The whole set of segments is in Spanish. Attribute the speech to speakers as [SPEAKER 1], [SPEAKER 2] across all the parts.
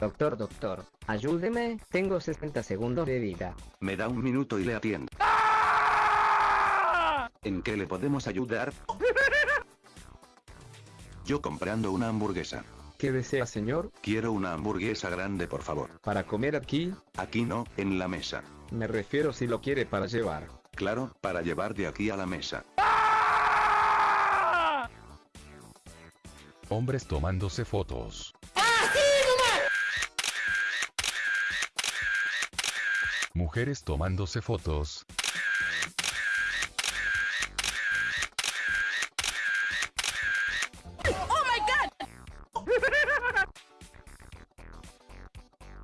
[SPEAKER 1] Doctor, doctor, ayúdeme, tengo 60 segundos de vida.
[SPEAKER 2] Me da un minuto y le atiendo. ¿En qué le podemos ayudar? Yo comprando una hamburguesa.
[SPEAKER 3] ¿Qué desea señor?
[SPEAKER 2] Quiero una hamburguesa grande por favor.
[SPEAKER 3] ¿Para comer aquí?
[SPEAKER 2] Aquí no, en la mesa.
[SPEAKER 3] Me refiero si lo quiere para llevar.
[SPEAKER 2] Claro, para llevar de aquí a la mesa.
[SPEAKER 4] Hombres tomándose fotos. Mujeres tomándose fotos.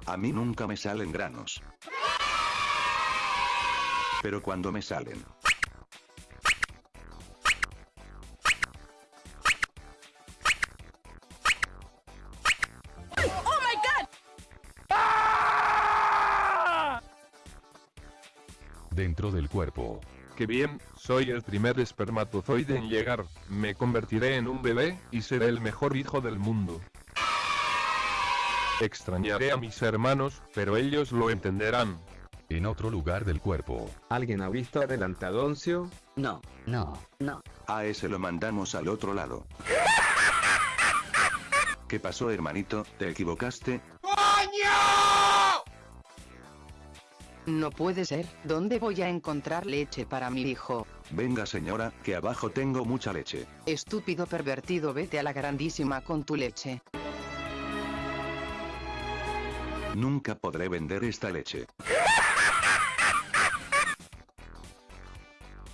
[SPEAKER 2] A mí nunca me salen granos. Pero cuando me salen.
[SPEAKER 4] Dentro del cuerpo.
[SPEAKER 5] ¡Qué bien! Soy el primer espermatozoide en llegar, me convertiré en un bebé, y seré el mejor hijo del mundo. Extrañaré a mis hermanos, pero ellos lo entenderán.
[SPEAKER 4] En otro lugar del cuerpo.
[SPEAKER 3] ¿Alguien ha visto adelantadoncio?
[SPEAKER 1] No, no, no.
[SPEAKER 2] A ese lo mandamos al otro lado. ¿Qué pasó hermanito? ¿Te equivocaste?
[SPEAKER 6] No puede ser, ¿dónde voy a encontrar leche para mi hijo?
[SPEAKER 2] Venga señora, que abajo tengo mucha leche.
[SPEAKER 6] Estúpido pervertido, vete a la grandísima con tu leche.
[SPEAKER 2] Nunca podré vender esta leche.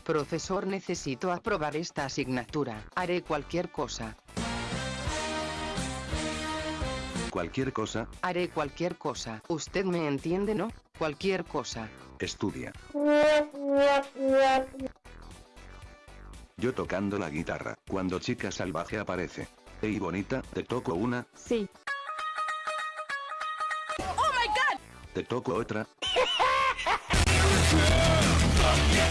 [SPEAKER 6] Profesor, necesito aprobar esta asignatura. Haré cualquier cosa.
[SPEAKER 2] Cualquier cosa,
[SPEAKER 6] Haré cualquier cosa. Usted me entiende, ¿no? Cualquier cosa.
[SPEAKER 2] estudia. Yo tocando la guitarra, cuando chica salvaje aparece. Ey bonita, te toco una,
[SPEAKER 7] Sí.
[SPEAKER 2] te toco otra.